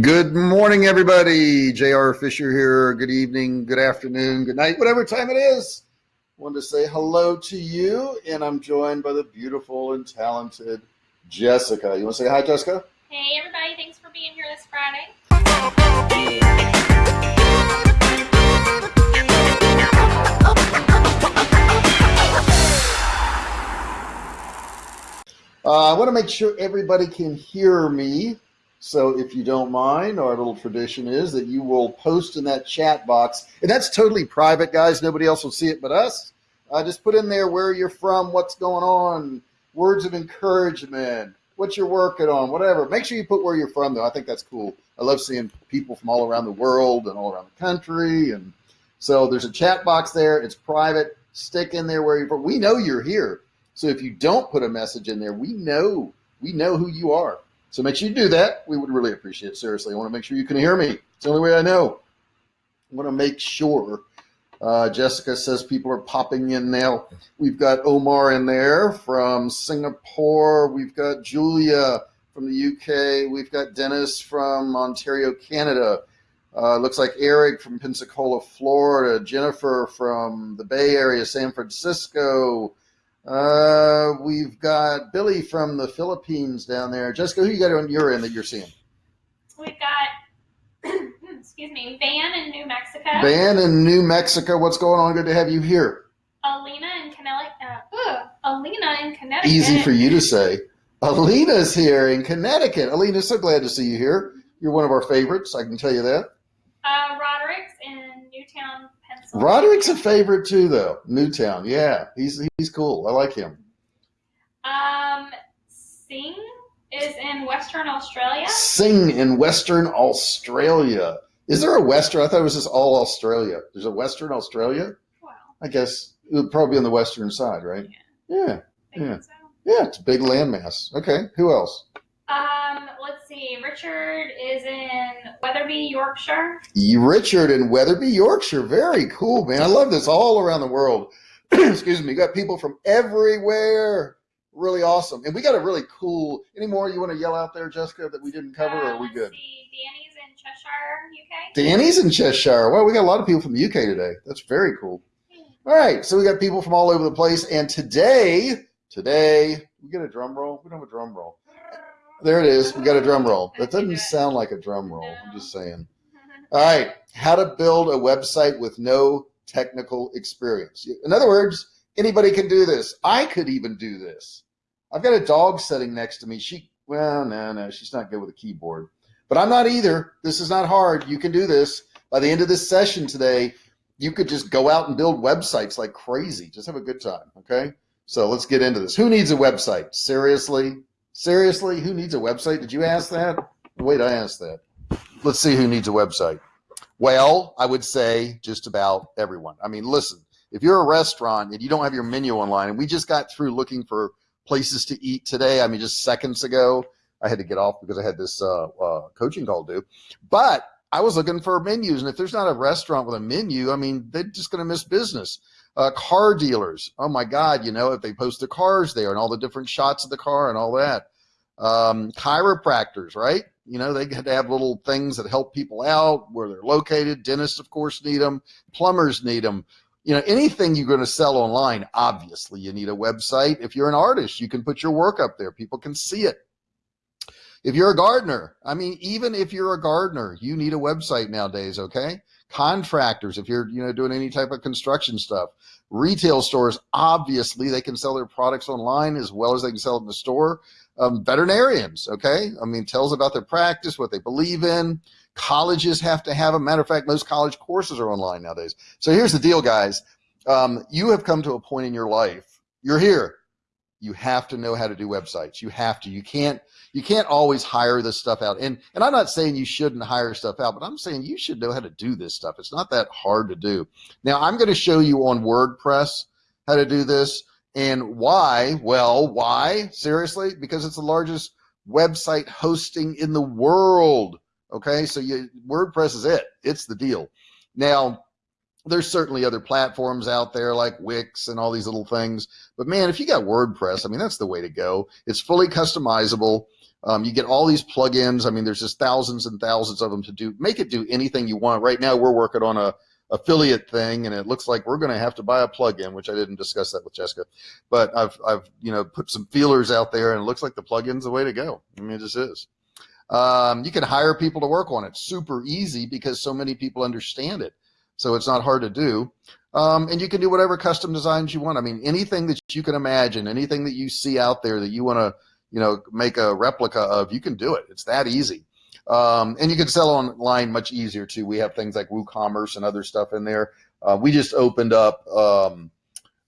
Good morning, everybody. J.R. Fisher here. Good evening, good afternoon, good night, whatever time it is. Wanted to say hello to you, and I'm joined by the beautiful and talented Jessica. You want to say hi, Jessica? Hey, everybody. Thanks for being here this Friday. Uh, I want to make sure everybody can hear me. So if you don't mind, our little tradition is that you will post in that chat box. And that's totally private, guys. Nobody else will see it but us. Uh, just put in there where you're from, what's going on, words of encouragement, what you're working on, whatever. Make sure you put where you're from, though. I think that's cool. I love seeing people from all around the world and all around the country. And so there's a chat box there. It's private. Stick in there where you're from. We know you're here. So if you don't put a message in there, we know we know who you are. So make sure you do that. We would really appreciate it. Seriously, I want to make sure you can hear me. It's the only way I know. I want to make sure. Uh, Jessica says people are popping in now. We've got Omar in there from Singapore. We've got Julia from the UK. We've got Dennis from Ontario, Canada. Uh, looks like Eric from Pensacola, Florida. Jennifer from the Bay Area, San Francisco. Uh, we've got Billy from the Philippines down there. Jessica, who you got on your end that you're seeing? We've got, excuse me, Van in New Mexico. Van in New Mexico. What's going on? Good to have you here. Alina in Connecticut. Uh, Alina in Connecticut. Easy for you to say. Alina's here in Connecticut. Alina, so glad to see you here. You're one of our favorites. I can tell you that. Uh, Roderick's in Newtown, Roderick's a favorite too, though. Newtown, yeah, he's he's cool. I like him. Um, Sing is in Western Australia. Sing in Western Australia. Is there a Western? I thought it was just all Australia. There's a Western Australia. Wow. I guess it would probably be on the western side, right? Yeah. Yeah. Yeah. So. Yeah, it's a big landmass. Okay, who else? See. Richard is in Wetherby, Yorkshire. Richard in Wetherby, Yorkshire. Very cool, man. I love this all around the world. Excuse me. You got people from everywhere. Really awesome. And we got a really cool. Any more you want to yell out there, Jessica, that we didn't cover, uh, or are we good? See. Danny's in Cheshire, UK. Danny's in Cheshire. Well, we got a lot of people from the UK today. That's very cool. All right, so we got people from all over the place, and today, today we get a drum roll. We don't have a drum roll. There it is. We got a drum roll. That doesn't sound like a drum roll. I'm just saying. All right. How to build a website with no technical experience. In other words, anybody can do this. I could even do this. I've got a dog sitting next to me. She, well, no, no, she's not good with a keyboard. But I'm not either. This is not hard. You can do this. By the end of this session today, you could just go out and build websites like crazy. Just have a good time. Okay. So let's get into this. Who needs a website? Seriously? Seriously, who needs a website? Did you ask that? Wait, I asked that. Let's see who needs a website. Well, I would say just about everyone. I mean, listen, if you're a restaurant and you don't have your menu online, and we just got through looking for places to eat today, I mean, just seconds ago, I had to get off because I had this uh, uh, coaching call due. But I was looking for menus, and if there's not a restaurant with a menu, I mean, they're just going to miss business. Uh, car dealers. Oh my God, you know, if they post the cars there and all the different shots of the car and all that. Um, chiropractors, right? You know, they had to have little things that help people out where they're located. Dentists, of course, need them. Plumbers need them. You know, anything you're going to sell online, obviously, you need a website. If you're an artist, you can put your work up there. People can see it. If you're a gardener, I mean, even if you're a gardener, you need a website nowadays, okay? Contractors if you're you know doing any type of construction stuff. Retail stores obviously they can sell their products online as well as they can sell it in the store. Um, veterinarians okay? I mean tells about their practice what they believe in. Colleges have to have a matter of fact most college courses are online nowadays. So here's the deal guys. Um, you have come to a point in your life you're here you have to know how to do websites. You have to. You can't you can't always hire this stuff out. And and i'm not saying you shouldn't hire stuff out but i'm saying you should know how to do this stuff. It's not that hard to do. Now i'm going to show you on wordpress how to do this and why well why? Seriously? Because it's the largest website hosting in the world. Okay? So you wordpress is it. It's the deal. Now there's certainly other platforms out there like Wix and all these little things. But man, if you got WordPress, I mean, that's the way to go. It's fully customizable. Um, you get all these plugins. I mean, there's just thousands and thousands of them to do. Make it do anything you want. Right now, we're working on a affiliate thing, and it looks like we're going to have to buy a plugin, which I didn't discuss that with Jessica. But I've I've you know put some feelers out there, and it looks like the plugin's the way to go. I mean, it just is. Um, you can hire people to work on it. Super easy because so many people understand it. So it's not hard to do. Um, and you can do whatever custom designs you want. I mean, anything that you can imagine, anything that you see out there that you want to, you know, make a replica of, you can do it. It's that easy. Um, and you can sell online much easier too. We have things like WooCommerce and other stuff in there. Uh, we just opened up um,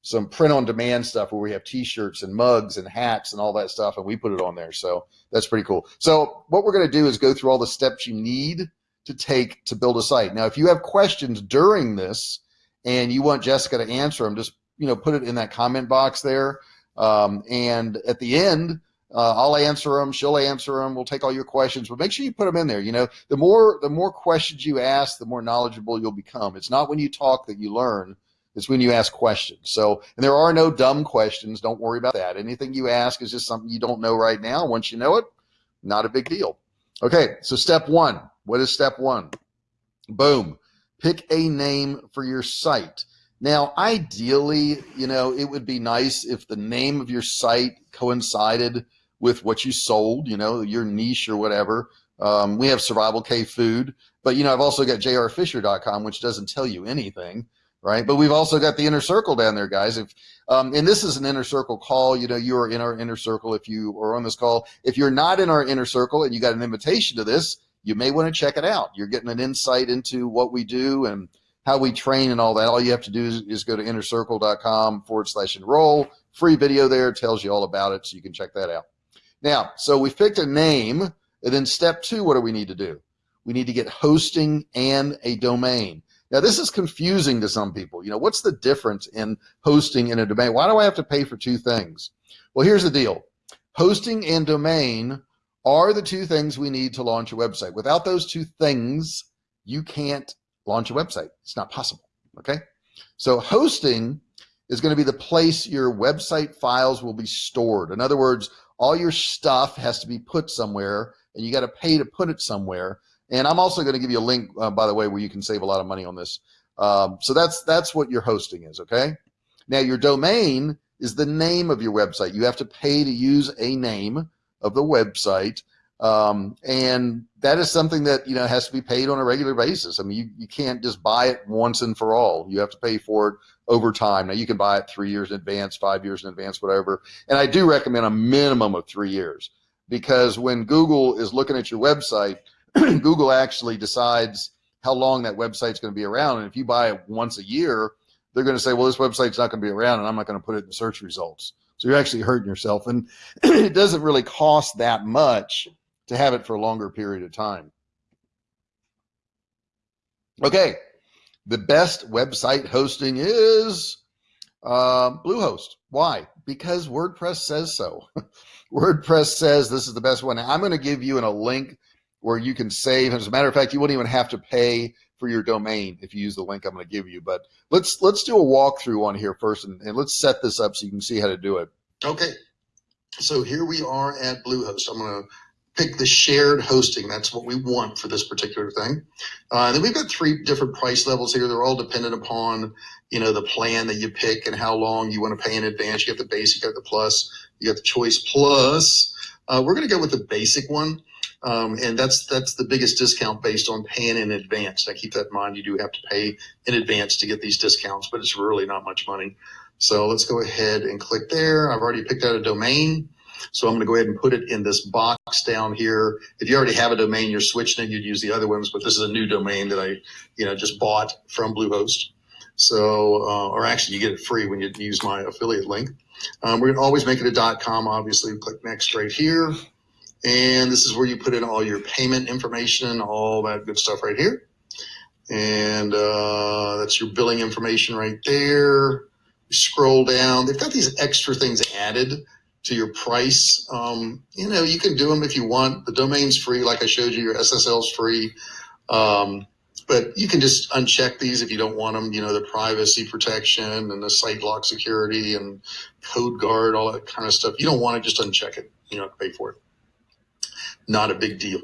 some print on demand stuff where we have t-shirts and mugs and hats and all that stuff and we put it on there so that's pretty cool so what we're going to do is go through all the steps you need to take to build a site now if you have questions during this and you want jessica to answer them just you know put it in that comment box there um, and at the end uh, I'll answer them. She'll answer them. We'll take all your questions, but make sure you put them in there. You know, the more the more questions you ask, the more knowledgeable you'll become. It's not when you talk that you learn. It's when you ask questions. So, and there are no dumb questions. Don't worry about that. Anything you ask is just something you don't know right now. Once you know it, not a big deal. Okay, so step one. What is step one? Boom. Pick a name for your site. Now, ideally, you know, it would be nice if the name of your site coincided with what you sold, you know, your niche or whatever. Um, we have Survival Cave Food, but, you know, I've also got jrfisher.com, which doesn't tell you anything right? But we've also got the inner circle down there, guys. If um, and this is an inner circle call, you know, you are in our inner circle if you are on this call. If you're not in our inner circle and you got an invitation to this, you may want to check it out. You're getting an insight into what we do and how we train and all that. All you have to do is, is go to innercircle.com forward slash enroll. Free video there tells you all about it, so you can check that out. Now, so we've picked a name, and then step two, what do we need to do? We need to get hosting and a domain. Now, this is confusing to some people. You know, what's the difference in hosting and a domain? Why do I have to pay for two things? Well, here's the deal. Hosting and domain are the two things we need to launch a website. Without those two things, you can't launch a website. It's not possible. Okay. So hosting is going to be the place your website files will be stored. In other words, all your stuff has to be put somewhere and you got to pay to put it somewhere. And I'm also going to give you a link, uh, by the way, where you can save a lot of money on this. Um, so that's that's what your hosting is. Okay. Now your domain is the name of your website. You have to pay to use a name of the website. Um, and that is something that you know has to be paid on a regular basis. I mean, you, you can't just buy it once and for all. You have to pay for it over time. Now you can buy it three years in advance, five years in advance, whatever. And I do recommend a minimum of three years because when Google is looking at your website, Google actually decides how long that website's going to be around. And if you buy it once a year, they're going to say, well, this website's not going to be around and I'm not going to put it in the search results. So you're actually hurting yourself. And it doesn't really cost that much to have it for a longer period of time. Okay. The best website hosting is uh, Bluehost. Why? Because WordPress says so. WordPress says this is the best one. I'm going to give you in a link where you can save. As a matter of fact, you wouldn't even have to pay for your domain if you use the link I'm going to give you. But let's let's do a walkthrough on here first, and, and let's set this up so you can see how to do it. Okay, so here we are at Bluehost. I'm going to pick the shared hosting. That's what we want for this particular thing. Uh, then we've got three different price levels here. They're all dependent upon, you know, the plan that you pick and how long you want to pay in advance. You got the basic, you got the plus, you got the choice plus. Uh, we're going to go with the basic one. Um, and that's that's the biggest discount based on paying in advance. Now keep that in mind. You do have to pay in advance to get these discounts, but it's really not much money. So let's go ahead and click there. I've already picked out a domain. So I'm going to go ahead and put it in this box down here. If you already have a domain, you're switching it, you'd use the other ones, but this is a new domain that I, you know, just bought from Bluehost. So, uh, or actually you get it free when you use my affiliate link. Um, we're going to always make it a .com, obviously. Click next right here. And this is where you put in all your payment information, all that good stuff right here. And uh, that's your billing information right there. You scroll down. They've got these extra things added to your price. Um, you know, you can do them if you want. The domain's free, like I showed you. Your SSL's free. Um, but you can just uncheck these if you don't want them. You know, the privacy protection and the site lock security and code guard, all that kind of stuff. You don't want to just uncheck it. You know, pay for it. Not a big deal.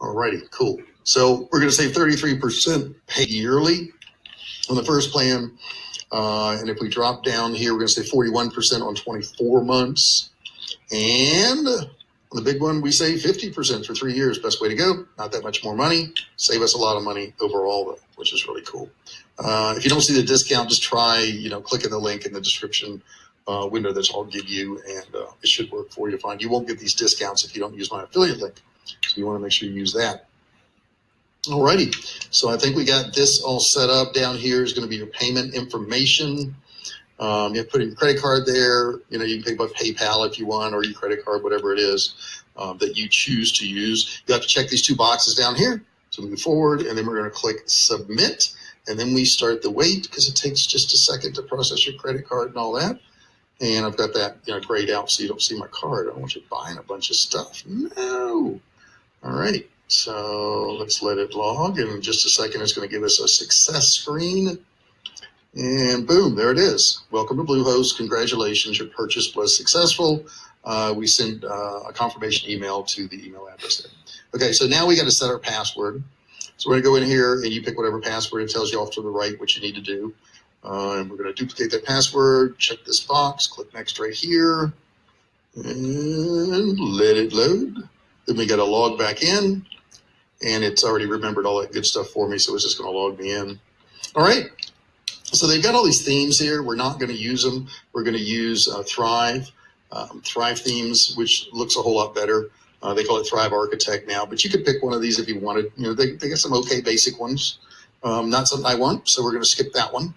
Alrighty, cool. So we're going to save 33% pay yearly on the first plan. Uh, and if we drop down here, we're going to say 41% on 24 months. And the big one, we save 50% for three years. Best way to go. Not that much more money. Save us a lot of money overall, though, which is really cool. Uh, if you don't see the discount, just try, you know, clicking the link in the description uh, window that I'll give you, and uh, it should work for you fine. You won't get these discounts if you don't use my affiliate link. So you want to make sure you use that. Alrighty, so I think we got this all set up. Down here is going to be your payment information. Um, you put in your credit card there. You know, you can pay by PayPal if you want, or your credit card, whatever it is um, that you choose to use. You have to check these two boxes down here to move forward, and then we're going to click submit, and then we start the wait because it takes just a second to process your credit card and all that. And I've got that you know grayed out so you don't see my card. I don't want you buying a bunch of stuff. No. All right. So let's let it log. And in just a second, it's going to give us a success screen. And boom, there it is. Welcome to Bluehost. Congratulations, your purchase was successful. Uh, we send uh, a confirmation email to the email address there. Okay, so now we got to set our password. So we're going to go in here and you pick whatever password. It tells you off to the right what you need to do. Uh, and we're going to duplicate that password, check this box, click next right here, and let it load. Then we got to log back in and it's already remembered all that good stuff for me. So it's just going to log me in. All right. So they've got all these themes here. We're not going to use them. We're going to use uh, Thrive, um, Thrive themes, which looks a whole lot better. Uh, they call it Thrive Architect now, but you could pick one of these if you wanted. You know, they, they got some okay basic ones. Um, not something I want, so we're going to skip that one.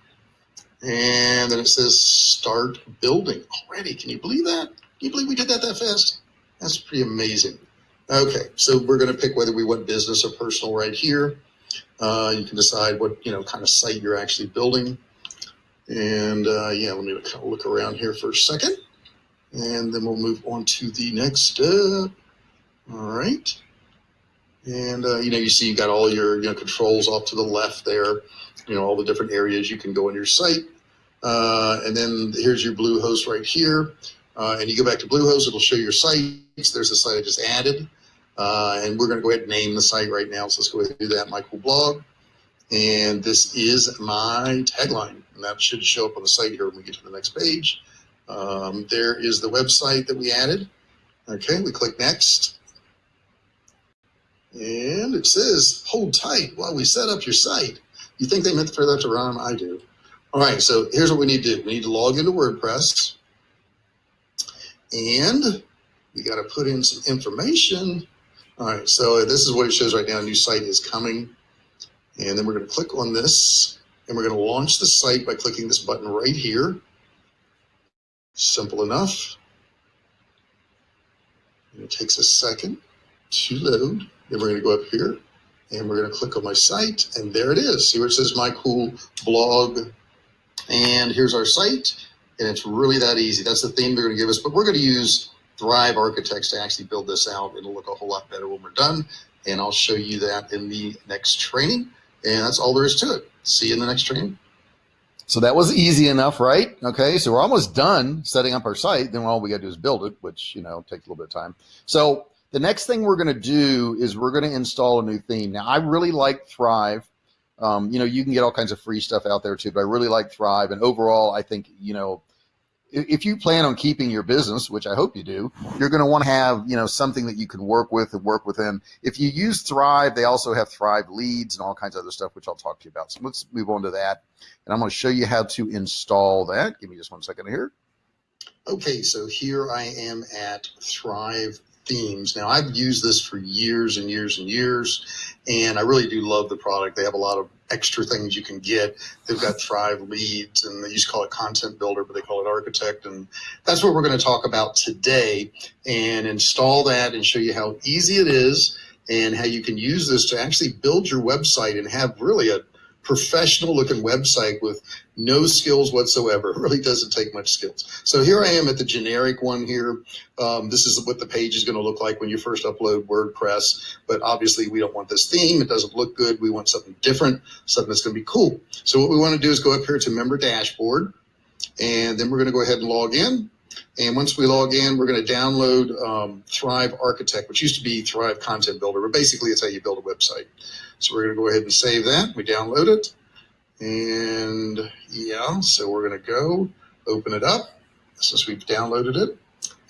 And then it says start building already. Can you believe that? Can you believe we did that that fast? That's pretty amazing. Okay, so we're going to pick whether we want business or personal right here. Uh, you can decide what you know kind of site you're actually building. And uh, yeah, let me kind of look around here for a second, and then we'll move on to the next step. All right. And uh, you know, you see you got all your you know controls off to the left there. You know all the different areas you can go on your site. Uh, and then here's your Bluehost right here. Uh, and you go back to Bluehost, it'll show your sites. There's a site I just added. Uh, and we're going to go ahead and name the site right now. So let's go ahead and do that, Cool Blog. And this is my tagline. And that should show up on the site here when we get to the next page. Um, there is the website that we added. Okay, we click next. And it says, hold tight while we set up your site. You think they meant for that to rhyme? I do. All right, so here's what we need to do. We need to log into WordPress. And we got to put in some information. All right, so this is what it shows right now. A new site is coming. And then we're going to click on this and we're going to launch the site by clicking this button right here. Simple enough. And it takes a second to load. Then we're going to go up here and we're going to click on my site and there it is. See where it says my cool blog. And here's our site and it's really that easy. That's the theme they're going to give us, but we're going to use Thrive Architects to actually build this out. It'll look a whole lot better when we're done, and I'll show you that in the next training. And that's all there is to it. See you in the next training. So that was easy enough, right? Okay, so we're almost done setting up our site. Then all we got to do is build it, which you know takes a little bit of time. So the next thing we're going to do is we're going to install a new theme. Now I really like Thrive. Um, you know, you can get all kinds of free stuff out there too, but I really like Thrive. And overall, I think, you know, if you plan on keeping your business, which I hope you do, you're going to want to have, you know, something that you can work with and work within. If you use Thrive, they also have Thrive leads and all kinds of other stuff, which I'll talk to you about. So let's move on to that. And I'm going to show you how to install that. Give me just one second here. Okay, so here I am at Thrive themes. Now, I've used this for years and years and years, and I really do love the product. They have a lot of extra things you can get. They've got Thrive leads, and they used to call it Content Builder, but they call it Architect. And that's what we're going to talk about today and install that and show you how easy it is and how you can use this to actually build your website and have really a professional looking website with no skills whatsoever. It really doesn't take much skills. So here I am at the generic one here. Um, this is what the page is going to look like when you first upload WordPress. But obviously we don't want this theme. It doesn't look good. We want something different, something that's going to be cool. So what we want to do is go up here to member dashboard. And then we're going to go ahead and log in. And once we log in, we're going to download um, Thrive Architect, which used to be Thrive Content Builder, but basically it's how you build a website. So we're going to go ahead and save that. We download it. And yeah, so we're going to go open it up since we've downloaded it.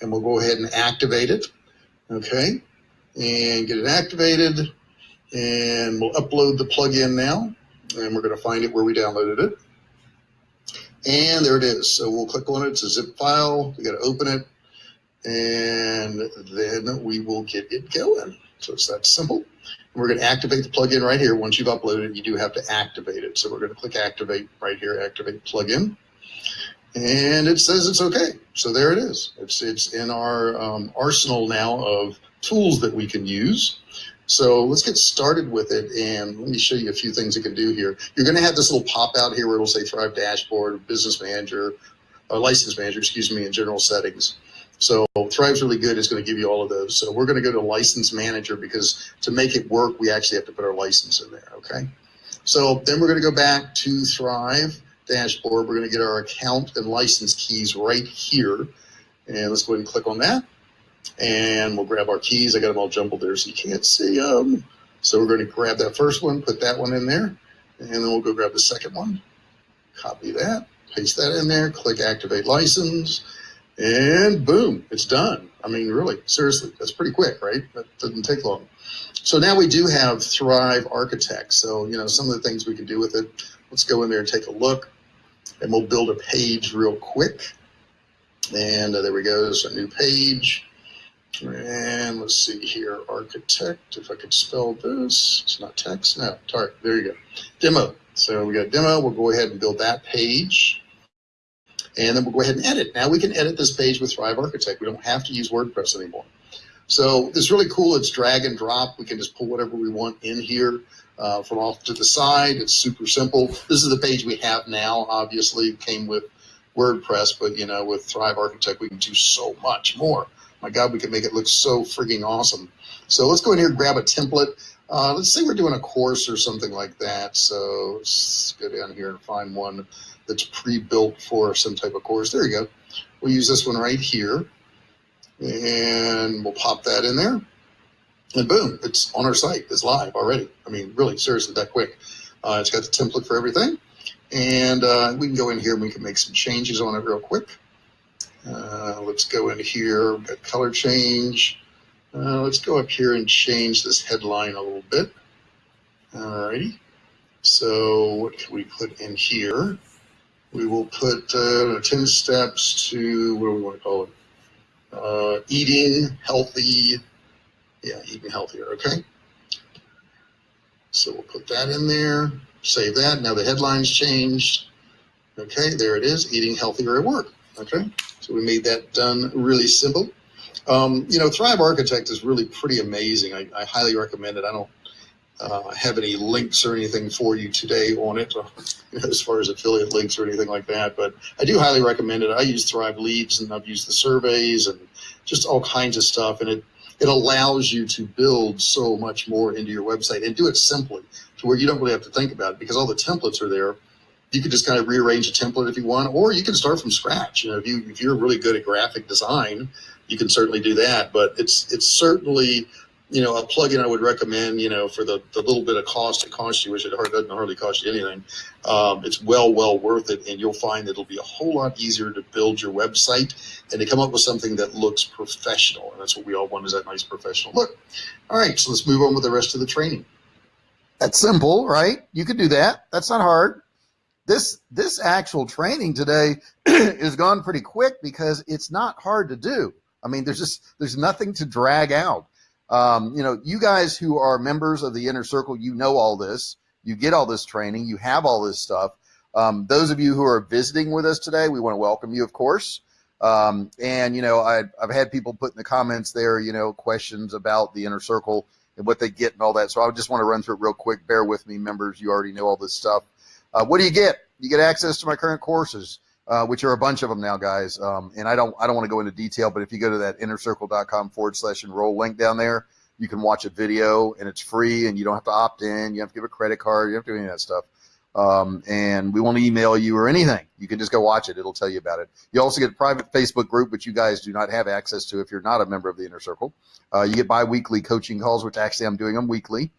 And we'll go ahead and activate it. Okay. And get it activated. And we'll upload the plugin now. And we're going to find it where we downloaded it. And there it is. So we'll click on it. It's a zip file. We got to open it. And then we will get it going. So it's that simple. And we're going to activate the plugin right here. Once you've uploaded you do have to activate it. So we're going to click activate right here, activate plugin. And it says it's okay. So there it is. It's, it's in our um, arsenal now of tools that we can use. So let's get started with it. And let me show you a few things you can do here. You're going to have this little pop out here where it'll say Thrive Dashboard, Business Manager, uh, License Manager, excuse me, in general settings. So Thrive's really good. It's going to give you all of those. So we're going to go to License Manager because to make it work, we actually have to put our license in there. Okay. So then we're going to go back to Thrive Dashboard. We're going to get our account and license keys right here. And let's go ahead and click on that and we'll grab our keys. I got them all jumbled there so you can't see them. So we're going to grab that first one, put that one in there, and then we'll go grab the second one. Copy that, paste that in there, click activate license, and boom, it's done. I mean, really, seriously, that's pretty quick, right? That doesn't take long. So now we do have Thrive Architect. So, you know, some of the things we can do with it, let's go in there and take a look, and we'll build a page real quick. And uh, there we go, there's a new page. And let's see here, architect, if I could spell this, it's not text, no, tar, there you go, demo. So we got demo, we'll go ahead and build that page. And then we'll go ahead and edit. Now we can edit this page with Thrive Architect. We don't have to use WordPress anymore. So it's really cool. It's drag and drop. We can just pull whatever we want in here uh, from off to the side. It's super simple. This is the page we have now. Obviously, came with WordPress, but you know, with Thrive Architect, we can do so much more my God, we can make it look so frigging awesome. So let's go in here and grab a template. Uh, let's say we're doing a course or something like that. So let's go down here and find one that's pre-built for some type of course. There you go. We'll use this one right here and we'll pop that in there and boom, it's on our site. It's live already. I mean, really, seriously, that quick. Uh, it's got the template for everything. And uh, we can go in here and we can make some changes on it real quick. Uh, let's go in here, got color change. Uh, let's go up here and change this headline a little bit. Alrighty. So what can we put in here? We will put uh, 10 steps to, what do we want to call it? Uh, eating healthy. Yeah, eating healthier, okay? So we'll put that in there, save that. Now the headline's changed. Okay, there it is, eating healthier at work. Okay, so we made that done really simple. Um, you know, Thrive Architect is really pretty amazing. I, I highly recommend it. I don't uh, have any links or anything for you today on it, as far as affiliate links or anything like that. But I do highly recommend it. I use Thrive Leads and I've used the surveys and just all kinds of stuff. And it, it allows you to build so much more into your website and do it simply to where you don't really have to think about it because all the templates are there you can just kind of rearrange a template if you want, or you can start from scratch. You know, if you if you're really good at graphic design, you can certainly do that. But it's it's certainly you know a plugin I would recommend. You know, for the, the little bit of cost it costs you, which it doesn't hardly cost you anything. Um, it's well well worth it, and you'll find that it'll be a whole lot easier to build your website and to come up with something that looks professional. And that's what we all want is that nice professional look. All right, so let's move on with the rest of the training. That's simple, right? You could do that. That's not hard this this actual training today is gone pretty quick because it's not hard to do. I mean, there's just there's nothing to drag out. Um, you know, you guys who are members of the inner circle, you know all this. You get all this training. You have all this stuff. Um, those of you who are visiting with us today, we want to welcome you, of course. Um, and you know, I, I've had people put in the comments there, you know, questions about the inner circle and what they get and all that. So I just want to run through it real quick. Bear with me, members. You already know all this stuff. Uh, what do you get? You get access to my current courses, uh, which are a bunch of them now, guys. Um, and I don't I don't want to go into detail, but if you go to that innercircle.com forward slash enroll link down there, you can watch a video and it's free and you don't have to opt in. You have to give a credit card. You have to do any of that stuff. Um, and we won't email you or anything. You can just go watch it. It'll tell you about it. You also get a private Facebook group, which you guys do not have access to if you're not a member of the Inner Circle. Uh, you get bi-weekly coaching calls, which actually I'm doing them weekly.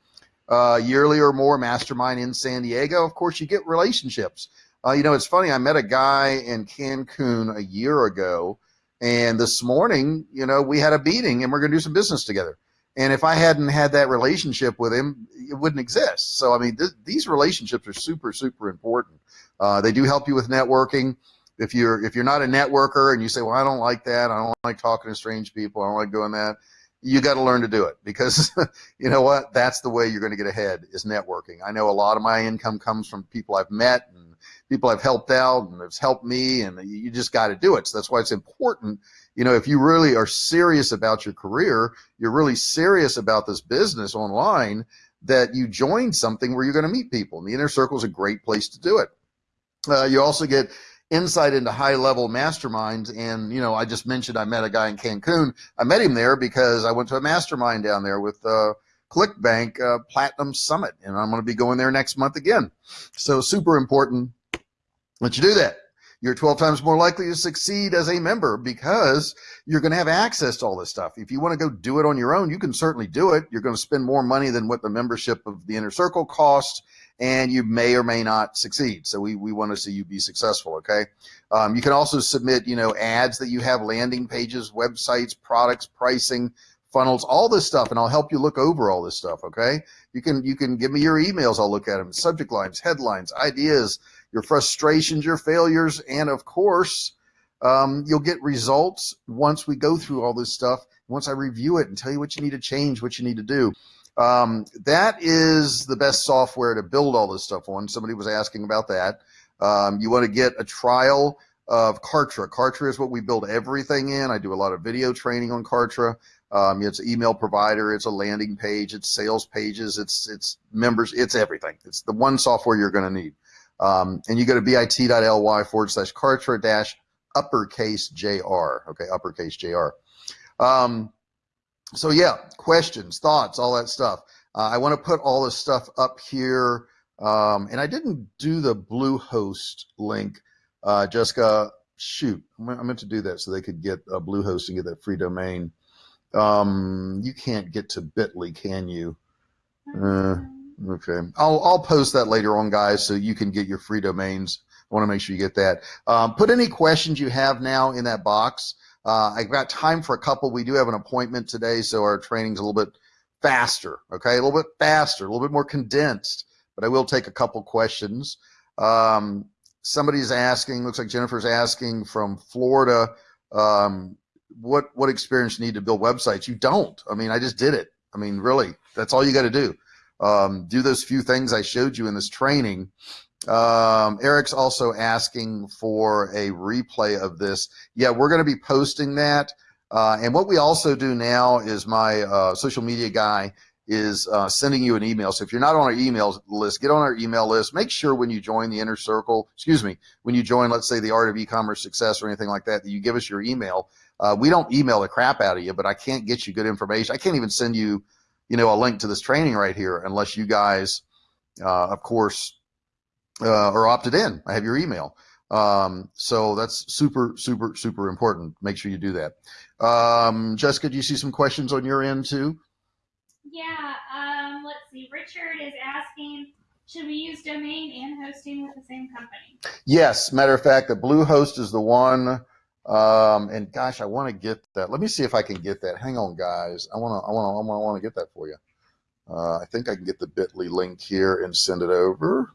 Uh, yearly or more mastermind in San Diego. Of course, you get relationships. Uh, you know, it's funny. I met a guy in Cancun a year ago, and this morning, you know, we had a meeting and we're going to do some business together. And if I hadn't had that relationship with him, it wouldn't exist. So, I mean, th- these relationships are super, super important. Uh, they do help you with networking. If you're if you're not a networker and you say, "Well, I don't like that. I don't like talking to strange people. I don't like doing that," you got to learn to do it because you know what? That's the way you're going to get ahead is networking. I know a lot of my income comes from people I've met and people I've helped out and it's helped me, and you just got to do it. So that's why it's important. You know, if you really are serious about your career, you're really serious about this business online, that you join something where you're going to meet people. And the inner circle is a great place to do it. Uh, you also get insight into high level masterminds. And, you know, I just mentioned I met a guy in Cancun. I met him there because I went to a mastermind down there with uh, ClickBank uh, Platinum Summit, and I'm going to be going there next month again. So, super important that you do that. You're 12 times more likely to succeed as a member because you're going to have access to all this stuff. If you want to go do it on your own, you can certainly do it. You're going to spend more money than what the membership of the inner circle costs and you may or may not succeed. So we, we want to see you be successful. Okay. Um, you can also submit, you know, ads that you have, landing pages, websites, products, pricing, funnels, all this stuff, and I'll help you look over all this stuff. Okay. You can you can give me your emails. I'll look at them. Subject lines, headlines, ideas, your frustrations, your failures, and of course, um, you'll get results once we go through all this stuff. Once I review it and tell you what you need to change, what you need to do. Um, that is the best software to build all this stuff on. Somebody was asking about that. Um, you want to get a trial of Kartra. Kartra is what we build everything in. I do a lot of video training on Kartra. Um, it's an email provider. It's a landing page. It's sales pages. It's it's members. It's everything. It's the one software you're going to need. Um, and you go to bit.ly forward slash Kartra dash uppercase JR. Okay, uppercase JR. Um, so yeah, questions, thoughts, all that stuff. Uh, I want to put all this stuff up here. Um, and I didn't do the Bluehost link, uh, Jessica. Shoot, I meant to do that so they could get a Bluehost and get that free domain. Um, you can't get to Bitly, can you? Uh, okay, I'll I'll post that later on, guys, so you can get your free domains. I want to make sure you get that. Um, put any questions you have now in that box. Uh, I've got time for a couple. We do have an appointment today, so our training's a little bit faster, okay? A little bit faster, a little bit more condensed, but I will take a couple questions. Um, somebody's asking, looks like Jennifer's asking from Florida, um, what, what experience you need to build websites? You don't. I mean, I just did it. I mean, really, that's all you got to do. Um, do those few things I showed you in this training um, Eric's also asking for a replay of this. Yeah, we're going to be posting that. Uh, and what we also do now is my uh, social media guy is uh, sending you an email. So if you're not on our email list, get on our email list. Make sure when you join the inner circle, excuse me, when you join, let's say the art of e-commerce success or anything like that, that you give us your email. Uh, we don't email the crap out of you, but I can't get you good information. I can't even send you, you know, a link to this training right here unless you guys, uh, of course, uh, or opted in. I have your email. Um, so that's super, super, super important. Make sure you do that. Um, Jessica, do you see some questions on your end too? Yeah, um, let's see. Richard is asking, should we use domain and hosting with the same company? Yes. Matter of fact, the Bluehost is the one. Um, and gosh, I want to get that. Let me see if I can get that. Hang on, guys. I want to, I want to, I want to get that for you. Uh, I think I can get the Bitly link here and send it over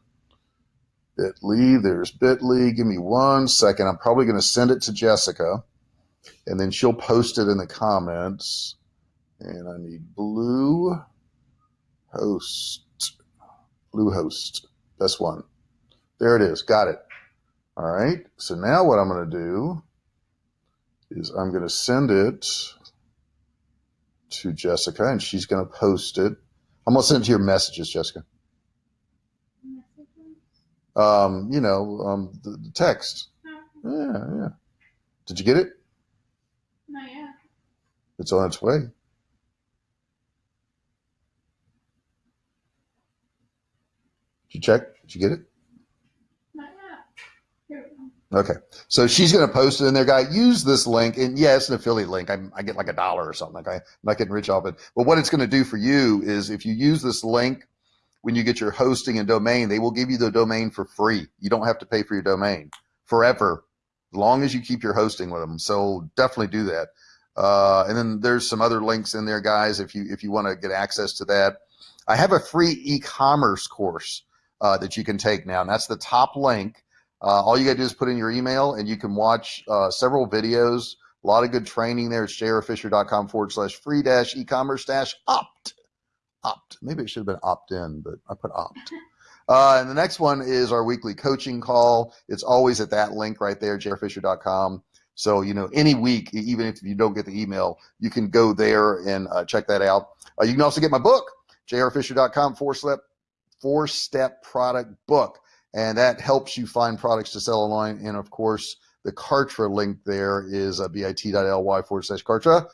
bit.ly. There's bit.ly. Give me one second. I'm probably going to send it to Jessica, and then she'll post it in the comments. And I need blue host. Blue host. That's one. There it is. Got it. All right. So now what I'm going to do is I'm going to send it to Jessica, and she's going to post it. I'm going to send it to your messages, Jessica um, you know, um, the, the text. Yeah, yeah. Did you get it? Not yet. It's on its way. Did you check? Did you get it? Okay. So she's going to post it in there, guy. Use this link. And yeah, it's an affiliate link. I, I get like a dollar or something. Okay. I'm not getting rich off it. But what it's going to do for you is if you use this link when you get your hosting and domain, they will give you the domain for free. You don't have to pay for your domain forever, as long as you keep your hosting with them. So definitely do that. Uh, and then there's some other links in there, guys. If you if you want to get access to that, I have a free e-commerce course uh, that you can take now, and that's the top link. Uh, all you got to do is put in your email, and you can watch uh, several videos. A lot of good training there. It's jrfisher.com forward slash free dash e-commerce dash opt opt. Maybe it should have been opt in, but I put opt. Uh, and the next one is our weekly coaching call. It's always at that link right there, jrfisher.com. So, you know, any week, even if you don't get the email, you can go there and uh, check that out. Uh, you can also get my book, jrfisher.com, four step, four step product book. And that helps you find products to sell online. And of course, the Kartra link there is uh, bit.ly forward slash Kartra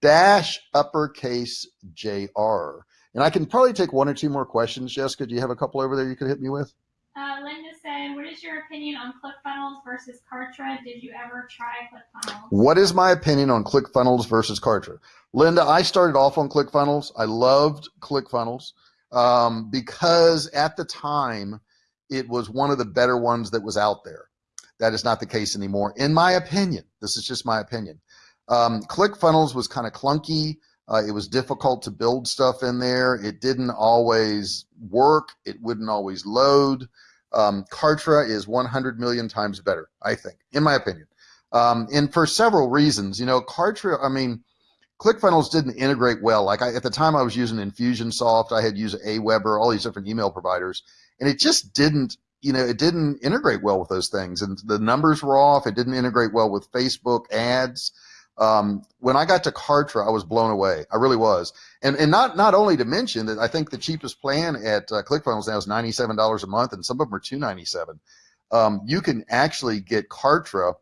dash uppercase JR. And I can probably take one or two more questions. Jessica, do you have a couple over there you could hit me with? Uh, Linda said, "What is your opinion on ClickFunnels versus Kartra? Did you ever try ClickFunnels?" What is my opinion on ClickFunnels versus Kartra? Linda, I started off on ClickFunnels. I loved ClickFunnels um, because at the time it was one of the better ones that was out there. That is not the case anymore, in my opinion. This is just my opinion. Um, ClickFunnels was kind of clunky. Uh, it was difficult to build stuff in there. It didn't always work. It wouldn't always load. Um, Kartra is 100 million times better, I think, in my opinion. Um, and for several reasons, you know, Kartra, I mean, ClickFunnels didn't integrate well. Like I, at the time I was using Infusionsoft, I had used Aweber, all these different email providers, and it just didn't, you know, it didn't integrate well with those things. And the numbers were off. It didn't integrate well with Facebook ads. Um, when I got to Kartra, I was blown away. I really was. And and not not only to mention that I think the cheapest plan at uh, ClickFunnels now is ninety seven dollars a month, and some of them are two ninety seven. Um, you can actually get Kartra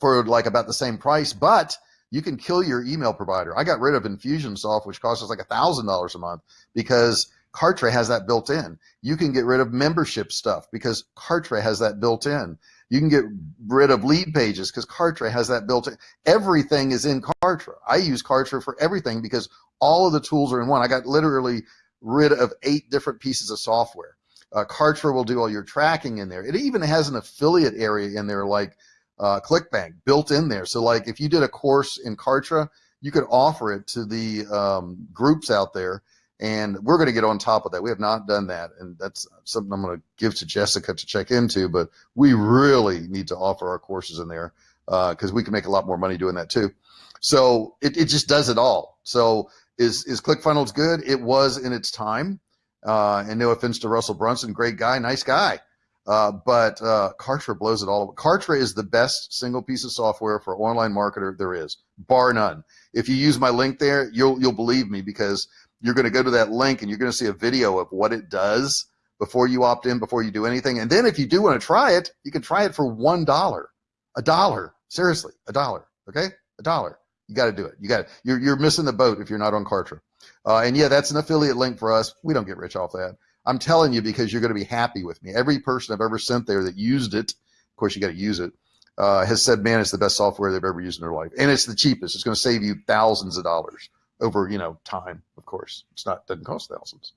for like about the same price, but you can kill your email provider. I got rid of Infusionsoft, which costs us like a thousand dollars a month because Kartra has that built in. You can get rid of membership stuff because Kartra has that built in. You can get rid of lead pages because Kartra has that built in. Everything is in Kartra. I use Kartra for everything because all of the tools are in one. I got literally rid of eight different pieces of software. Uh, Kartra will do all your tracking in there. It even has an affiliate area in there like uh, ClickBank built in there. So like if you did a course in Kartra, you could offer it to the um, groups out there and we're going to get on top of that. We have not done that, and that's something I'm going to give to Jessica to check into. But we really need to offer our courses in there because uh, we can make a lot more money doing that too. So it, it just does it all. So is is ClickFunnels good? It was in its time. Uh, and no offense to Russell Brunson, great guy, nice guy. Uh, but uh, Kartra blows it all. Kartra is the best single piece of software for online marketer there is, bar none. If you use my link there, you'll you'll believe me because you're going to go to that link and you're going to see a video of what it does before you opt in, before you do anything. And then if you do want to try it, you can try it for one dollar, a dollar. Seriously, a dollar. Okay, a dollar. You got to do it. You got. You're you're missing the boat if you're not on Kartra. Uh, and yeah, that's an affiliate link for us. We don't get rich off that. I'm telling you because you're going to be happy with me. Every person I've ever sent there that used it, of course you got to use it, uh, has said, man, it's the best software they've ever used in their life, and it's the cheapest. It's going to save you thousands of dollars over you know time of course. It's not doesn't cost thousands.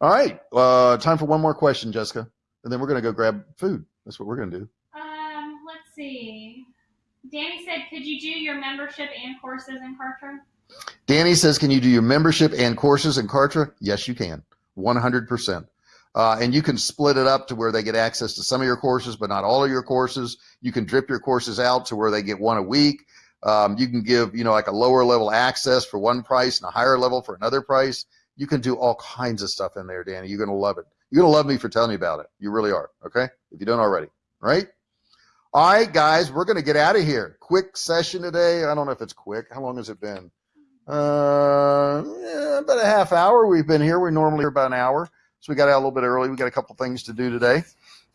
All right uh time for one more question jessica and then we're going to go grab food. That's what we're going to do. Um, let's see. Danny said, "Could you do your membership and courses in Kartra?" danny says can you do your membership and courses in kartra? Yes you can. 100% uh, and you can split it up to where they get access to some of your courses but not all of your courses. You can drip your courses out to where they get one a week um, you can give, you know, like a lower level access for one price and a higher level for another price. You can do all kinds of stuff in there, Danny. You're going to love it. You're going to love me for telling you about it. You really are. Okay. If you don't already, right? All right, guys, we're going to get out of here. Quick session today. I don't know if it's quick. How long has it been? Uh, yeah, about a half hour. We've been here. We're normally here about an hour. So we got out a little bit early. We got a couple things to do today.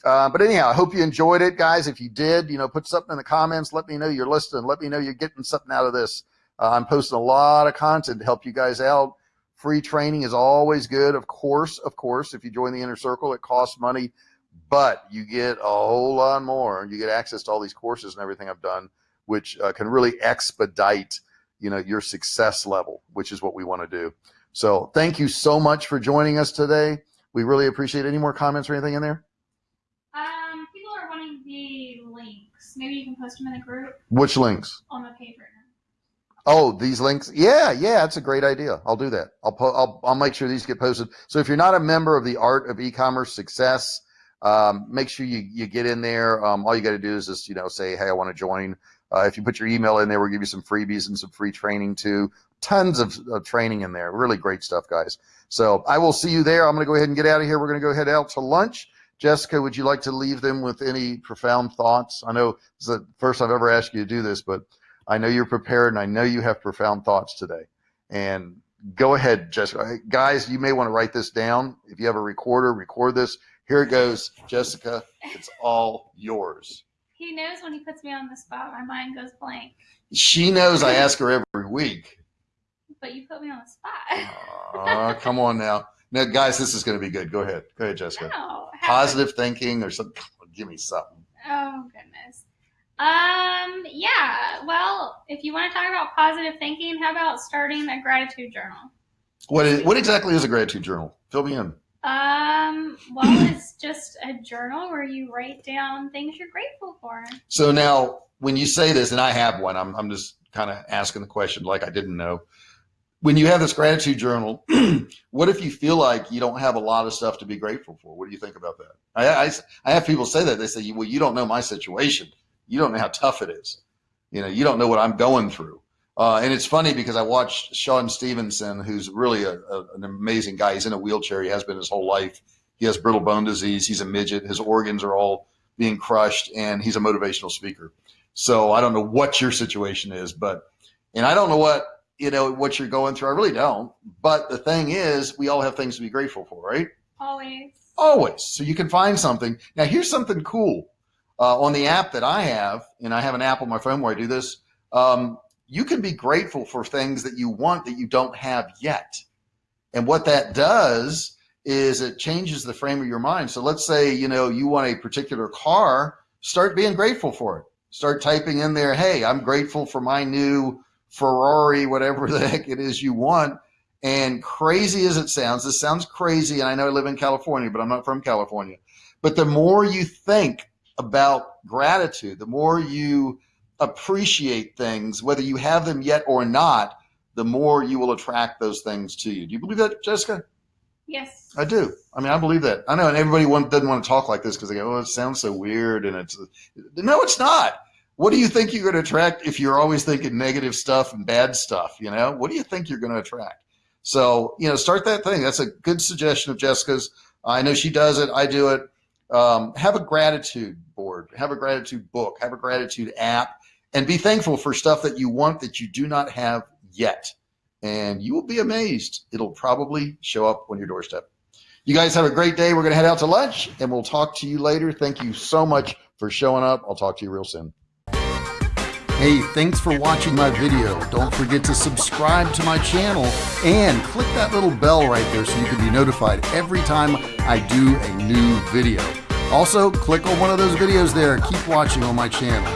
Uh, but anyhow, I hope you enjoyed it, guys. If you did, you know, put something in the comments. Let me know you're listening. Let me know you're getting something out of this. Uh, I'm posting a lot of content to help you guys out. Free training is always good. Of course, of course, if you join the inner circle, it costs money, but you get a whole lot more. You get access to all these courses and everything I've done, which uh, can really expedite, you know, your success level, which is what we want to do. So thank you so much for joining us today. We really appreciate. Any more comments or anything in there? Um, people are wanting the links. Maybe you can post them in the group Which links? on the page right now. Oh, these links. Yeah, yeah, that's a great idea. I'll do that. I'll po- I'll I'll make sure these get posted. So if you're not a member of the Art of E-commerce Success, um, make sure you you get in there. Um, all you got to do is just you know say, hey, I want to join. Uh, if you put your email in there, we'll give you some freebies and some free training too. Tons of, of training in there. Really great stuff, guys. So I will see you there. I'm going to go ahead and get out of here. We're going to go head out to lunch. Jessica, would you like to leave them with any profound thoughts? I know it's the first I've ever asked you to do this, but I know you're prepared and I know you have profound thoughts today. And go ahead, Jessica. Guys, you may want to write this down. If you have a recorder, record this. Here it goes, Jessica. It's all yours. He knows when he puts me on the spot, my mind goes blank. She knows I ask her every week. But you put me on the spot. Aw, come on now. Now, guys, this is going to be good. Go ahead. Go ahead, Jessica. No. Positive thinking or something. Give me something. Oh goodness. Um. Yeah. Well, if you want to talk about positive thinking, how about starting a gratitude journal? What is what exactly is a gratitude journal? Fill me in. Um. Well, it's just a journal where you write down things you're grateful for. So now, when you say this, and I have one, I'm I'm just kind of asking the question like I didn't know. When you have this gratitude journal, what if you feel like you don't have a lot of stuff to be grateful for? What do you think about that? I, I, I have people say that they say, well, you don't know my situation. You don't know how tough it is. You know, you don't know what I'm going through. Uh, and it's funny because I watched Sean Stephenson, who's really a, a, an amazing guy. He's in a wheelchair. He has been his whole life. He has brittle bone disease. He's a midget. His organs are all being crushed, and he's a motivational speaker. So I don't know what your situation is, but and I don't know what you know what you're going through. I really don't. But the thing is, we all have things to be grateful for, right? Always. Always. So you can find something. Now, here's something cool uh, on the app that I have, and I have an app on my phone where I do this. Um, you can be grateful for things that you want that you don't have yet. And what that does is it changes the frame of your mind. So let's say, you know, you want a particular car, start being grateful for it. Start typing in there, hey, I'm grateful for my new Ferrari, whatever the heck it is you want. And crazy as it sounds, this sounds crazy. And I know I live in California, but I'm not from California. But the more you think about gratitude, the more you appreciate things, whether you have them yet or not, the more you will attract those things to you. Do you believe that, Jessica? Yes. I do. I mean, I believe that. I know, and everybody want, doesn't want to talk like this because they go, "Oh, it sounds so weird," and it's no, it's not. What do you think you're going to attract if you're always thinking negative stuff and bad stuff? You know, what do you think you're going to attract? So, you know, start that thing. That's a good suggestion of Jessica's. I know she does it. I do it. Um, have a gratitude board. Have a gratitude book. Have a gratitude app, and be thankful for stuff that you want that you do not have yet and you will be amazed. It'll probably show up on your doorstep. You guys have a great day. We're going to head out to lunch and we'll talk to you later. Thank you so much for showing up. I'll talk to you real soon. Hey, thanks for watching my video. Don't forget to subscribe to my channel and click that little bell right there so you can be notified every time I do a new video. Also, click on one of those videos there. Keep watching on my channel.